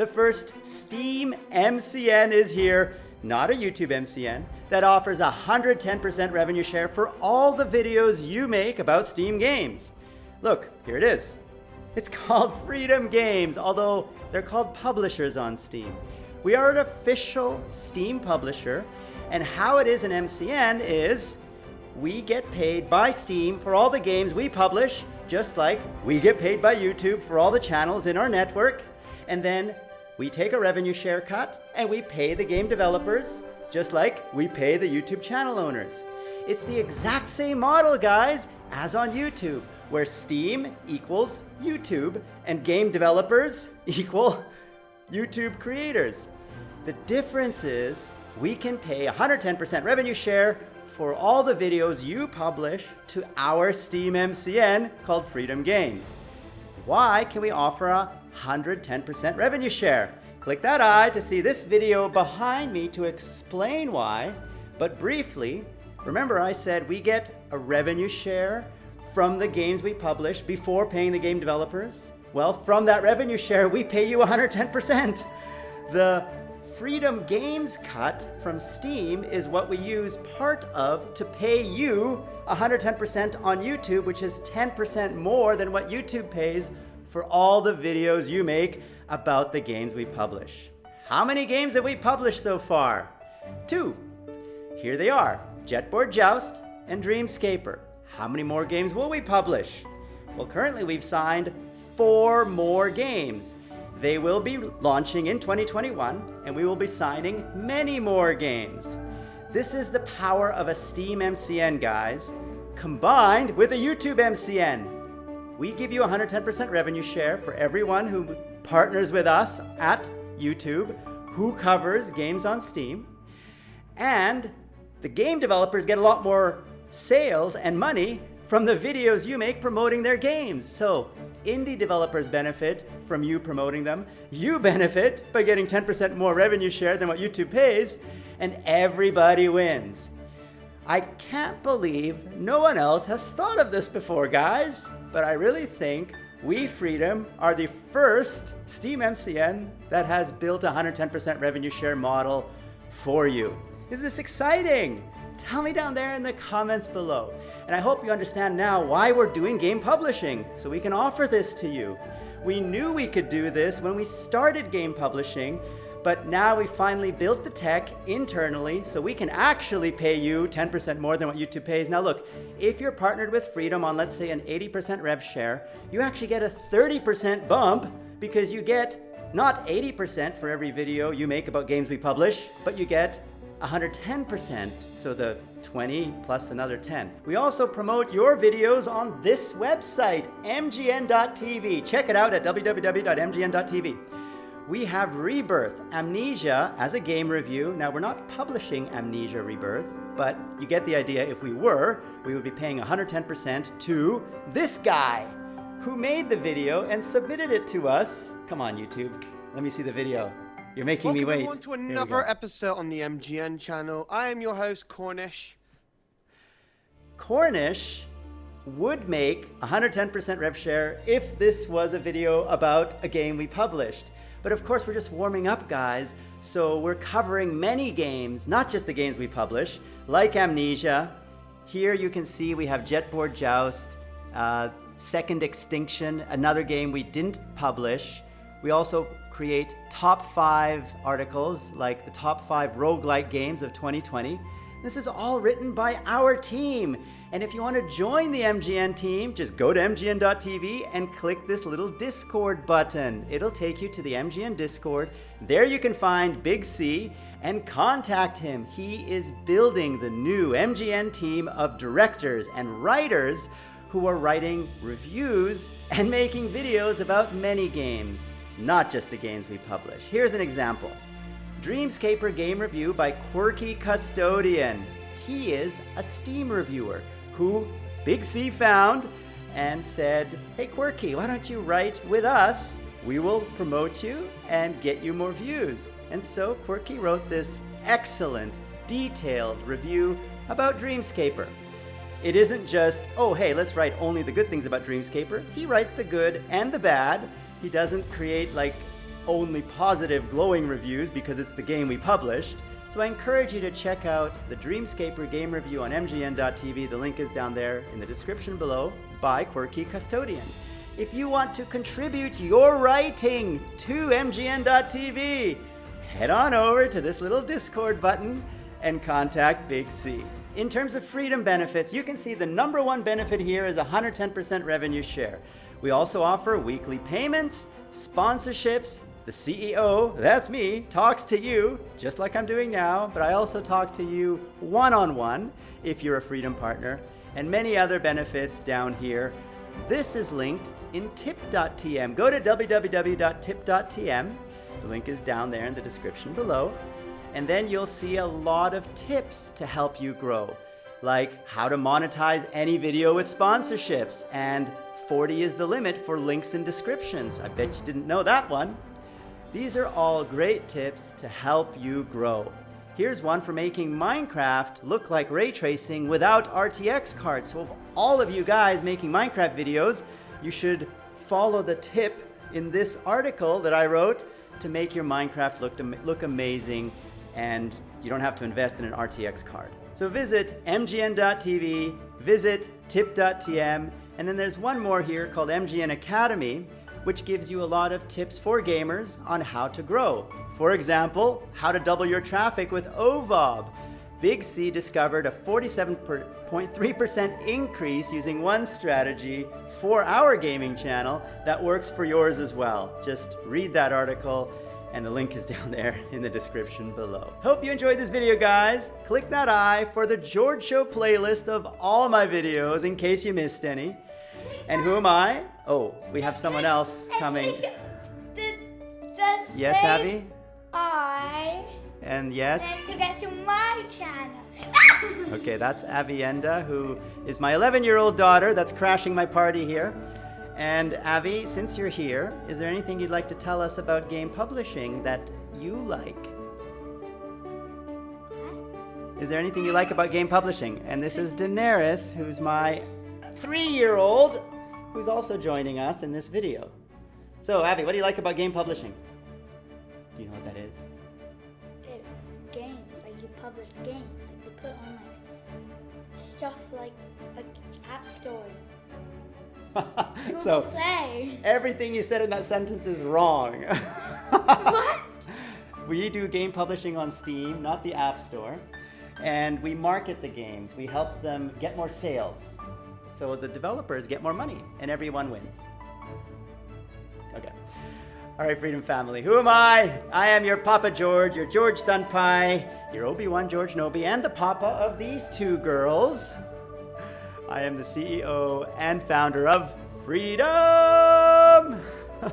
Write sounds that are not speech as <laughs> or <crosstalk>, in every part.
The first Steam MCN is here, not a YouTube MCN, that offers 110% revenue share for all the videos you make about Steam games. Look, here it is. It's <laughs> called Freedom Games, although they're called publishers on Steam. We are an official Steam publisher, and how it is an MCN is we get paid by Steam for all the games we publish, just like we get paid by YouTube for all the channels in our network. And then we take a revenue share cut and we pay the game developers, just like we pay the YouTube channel owners. It's the exact same model, guys, as on YouTube, where Steam equals YouTube and game developers <laughs> equal YouTube creators. The difference is we can pay 110% revenue share for all the videos you publish to our Steam MCN called Freedom Games. Why can we offer a 110% revenue share? Click that eye to see this video behind me to explain why, but briefly, remember I said we get a revenue share from the games we publish before paying the game developers? Well, from that revenue share, we pay you 110%. The Freedom Games cut from Steam is what we use part of to pay you 110% on YouTube, which is 10% more than what YouTube pays for all the videos you make about the games we publish. How many games have we published so far? Two. Here they are, Jetboard Joust and Dreamscaper. How many more games will we publish? Well, currently we've signed four more games. They will be launching in 2021, and we will be signing many more games. This is the power of a Steam MCN, guys, combined with a YouTube MCN. We give you 110% revenue share for everyone who partners with us at YouTube, who covers games on Steam, and the game developers get a lot more sales and money from the videos you make promoting their games. So indie developers benefit from you promoting them. You benefit by getting 10% more revenue share than what YouTube pays, and everybody wins. I can't believe no one else has thought of this before, guys, but I really think we Freedom are the first Steam MCN that has built a 110% revenue share model for you. Is this exciting? Tell me down there in the comments below. And I hope you understand now why we're doing game publishing, so we can offer this to you. We knew we could do this when we started game publishing, but now we finally built the tech internally so we can actually pay you 10% more than what YouTube pays. Now look, if you're partnered with Freedom on let's say an 80% rev share, you actually get a 30% bump because you get not 80% for every video you make about games we publish, but you get 110%, so the 20 plus another 10. We also promote your videos on this website, mgn.tv. Check it out at www.mgn.tv. We have Rebirth, Amnesia as a game review. Now we're not publishing Amnesia Rebirth, but you get the idea. If we were, we would be paying 110% to this guy who made the video and submitted it to us. Come on, YouTube. Let me see the video. You're making Welcome me wait. Welcome to another episode on the MGN channel. I am your host, Cornish. Cornish would make 110% rev share if this was a video about a game we published. But of course, we're just warming up, guys. So we're covering many games, not just the games we publish, like Amnesia. Here you can see we have Jetboard Joust, uh, Second Extinction, another game we didn't publish. We also create top five articles like the top five roguelike games of 2020. This is all written by our team. And if you want to join the MGN team, just go to mgn.tv and click this little Discord button. It'll take you to the MGN Discord. There you can find Big C and contact him. He is building the new MGN team of directors and writers who are writing reviews and making videos about many games not just the games we publish. Here's an example. Dreamscaper game review by Quirky Custodian. He is a Steam reviewer who Big C found and said, hey Quirky, why don't you write with us? We will promote you and get you more views. And so Quirky wrote this excellent, detailed review about Dreamscaper. It isn't just, oh hey, let's write only the good things about Dreamscaper. He writes the good and the bad, he doesn't create like only positive, glowing reviews because it's the game we published. So I encourage you to check out the Dreamscaper game review on MGN.tv. The link is down there in the description below by Quirky Custodian. If you want to contribute your writing to MGN.tv, head on over to this little Discord button and contact Big C. In terms of freedom benefits, you can see the number one benefit here is 110% revenue share. We also offer weekly payments, sponsorships, the CEO, that's me, talks to you, just like I'm doing now, but I also talk to you one-on-one if you're a Freedom partner, and many other benefits down here. This is linked in tip.tm. Go to www.tip.tm. The link is down there in the description below. And then you'll see a lot of tips to help you grow, like how to monetize any video with sponsorships, and 40 is the limit for links and descriptions. I bet you didn't know that one. These are all great tips to help you grow. Here's one for making Minecraft look like ray tracing without RTX cards. So if all of you guys making Minecraft videos, you should follow the tip in this article that I wrote to make your Minecraft look, look amazing and you don't have to invest in an RTX card. So visit mgn.tv, visit tip.tm, and then there's one more here called MGN Academy, which gives you a lot of tips for gamers on how to grow. For example, how to double your traffic with OVOB. Big C discovered a 47.3% increase using one strategy for our gaming channel that works for yours as well. Just read that article and the link is <laughs> down there in the description below. Hope you enjoyed this video, guys. Click that I for the George Show playlist of all my videos in case you missed any. And who am I? Oh, we have someone else coming. Yes, Abby? I. And yes? And to get to my channel. <laughs> <laughs> okay, that's Avienda, who is my 11-year-old daughter that's crashing my party here. And Avi, since you're here, is there anything you'd like to tell us about game publishing that you like? Is there anything you like about game publishing? And this is Daenerys, who's my three-year-old who's also joining us in this video. So, Abby, what do you like about game publishing? Do you know what that is? It, games, like you publish games, like you put on like stuff like an app store. <laughs> so play. everything you said in that sentence is wrong. <laughs> what? We do game publishing on Steam, not the App Store. And we market the games. We help them get more sales. So the developers get more money and everyone wins. Okay. All right, Freedom Family. Who am I? I am your Papa George, your George Senpai, your Obi-Wan George Nobi, and the Papa of these two girls. I am the CEO and founder of Freedom! <laughs>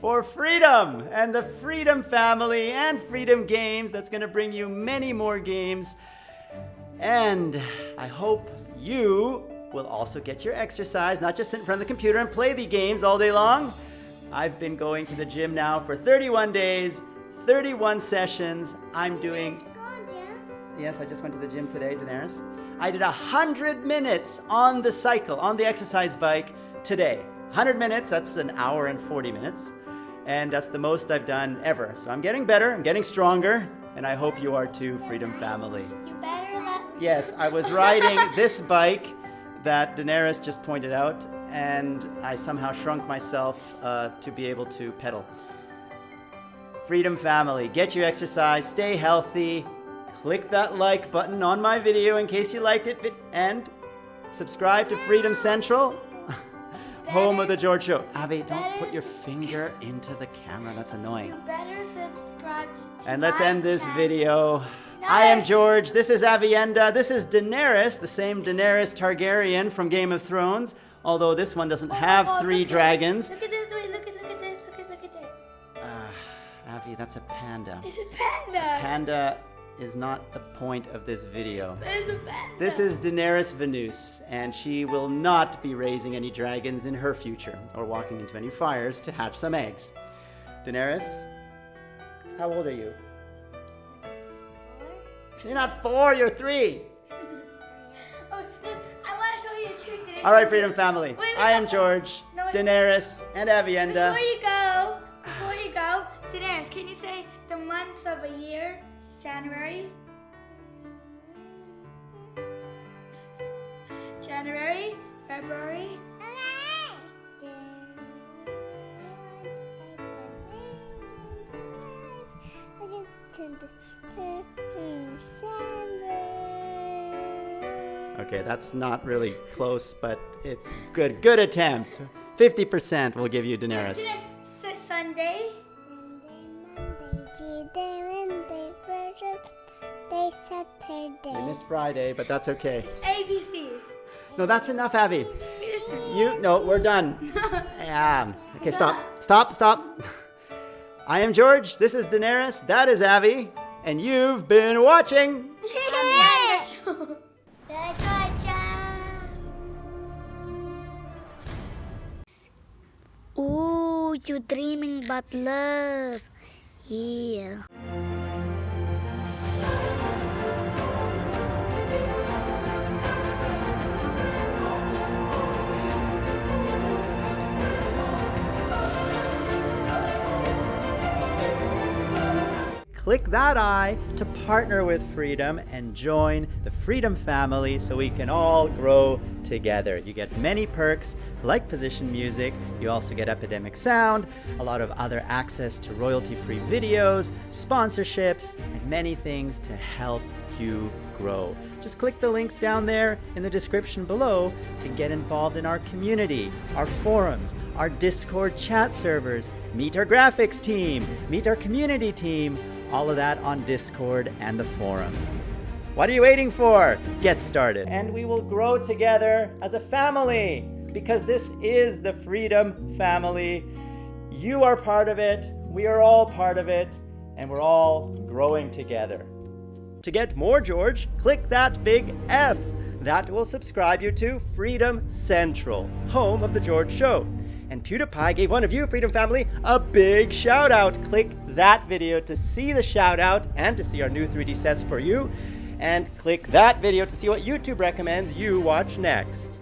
For freedom and the Freedom family and Freedom Games that's going to bring you many more games. And I hope you will also get your exercise, not just sit in front of the computer and play the games all day long. I've been going to the gym now for 31 days, 31 sessions. I'm doing. Yes, I just went to the gym today, Daenerys. I did 100 minutes on the cycle, on the exercise bike today. 100 minutes, that's an hour and 40 minutes. And that's the most I've done ever. So I'm getting better, I'm getting stronger, and I hope you are too, Freedom Family. You better let Yes, I was riding this bike that Daenerys just pointed out, and I somehow shrunk myself uh, to be able to pedal. Freedom Family, get your exercise, stay healthy, click that like button on my video in case you liked it, and subscribe to Freedom Central, <laughs> home of the George Show. Abby, don't put your finger into the camera, that's annoying. You better subscribe to And let's end this channel. video. I am George. This is Avienda. This is Daenerys, the same Daenerys Targaryen from Game of Thrones. Although this one doesn't Oh, have oh, three dragons. Look at this, wait, look at, look at this, look at, look at this. Uh, Avi, that's a panda. It's a panda. A Panda is not the point of this video. It's a panda. This is Daenerys Venus, and she will not be raising any dragons in her future or walking into any fires to hatch some eggs. Daenerys, how old are you? You're not four, you're three. <laughs> Oh, look, I want to show you a trick that I All right. Freedom Family. Wait, wait, I am. George, No, wait. Daenerys, and Avienda. Before you go, before you go, Daenerys, can you say the months of a year? January. January, February, Okay, that's not really close, but it's good. Good attempt. 50% will give you Daenerys. Daenerys, S- Sunday, Tuesday, Wednesday, Thursday, Friday, We missed Friday, but that's okay. ABC. No, that's enough, Abby. You, no, we're done. <laughs> Yeah. Okay, stop. Stop, stop. <laughs> I am George. This is Daenerys. That is Abby. And you've been watching. <laughs> Ooh, you're dreaming about love. Yeah. Click that I to partner with Freedom and join the Freedom family so we can all grow together. You get many perks like position music, you also get Epidemic Sound, a lot of other access to royalty free videos, sponsorships, and many things to help you grow. Just click the links down there in the description below to get involved in our community, our forums, our Discord chat servers, meet our graphics team, meet our community team, all of that on Discord and the forums. What are you waiting for? Get started. And we will grow together as a family because this is the Freedom family. You are part of it, we are all part of it, and we're all growing together. To get more George, click that big F. That will subscribe you to Freedom Central, home of The George Show. And PewDiePie gave one of you, Freedom Family, a big shout out. Click that video to see the shout out and to see our new 3D sets for you. And click that video to see what YouTube recommends you watch next.